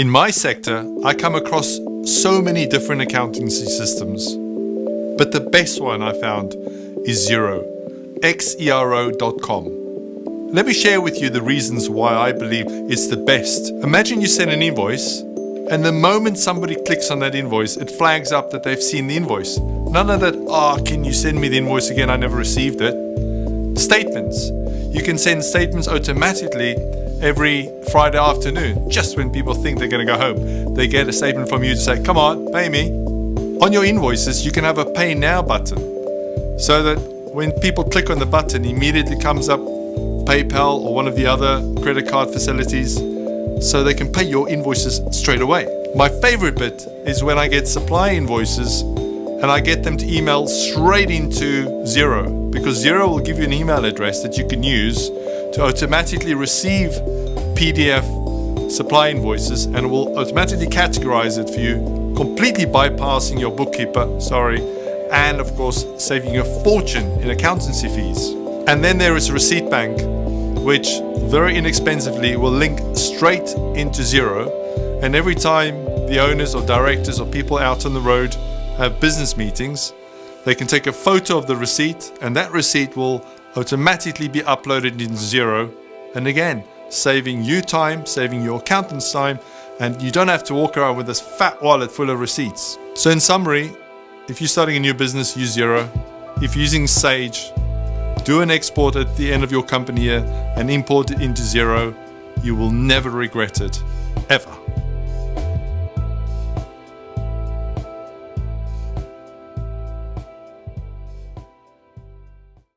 In my sector, I come across so many different accountancy systems, but the best one I found is Xero, xero.com. Let me share with you the reasons why I believe it's the best. Imagine you send an invoice, and the moment somebody clicks on that invoice, it flags up that they've seen the invoice. None of that, ah, oh, can you send me the invoice again? I never received it. Statements. You can send statements automatically every Friday afternoon, just when people think they're going to go home. They get a statement from you to say, come on, pay me. On your invoices, you can have a pay now button so that when people click on the button, immediately comes up PayPal or one of the other credit card facilities so they can pay your invoices straight away. My favorite bit is when I get supply invoices and I get them to email straight into Xero because Xero will give you an email address that you can use to automatically receive PDF supply invoices and will automatically categorize it for you, completely bypassing your bookkeeper, sorry, and of course saving you a fortune in accountancy fees. And then there is a Receipt Bank, which very inexpensively will link straight into Xero. And every time the owners or directors or people out on the road have business meetings, they can take a photo of the receipt and that receipt will automatically be uploaded in Xero. And again, saving you time, saving your accountant's time, and you don't have to walk around with this fat wallet full of receipts. So in summary, if you're starting a new business, use Xero. If you're using Sage, do an export at the end of your company year and import it into Xero. You will never regret it, ever.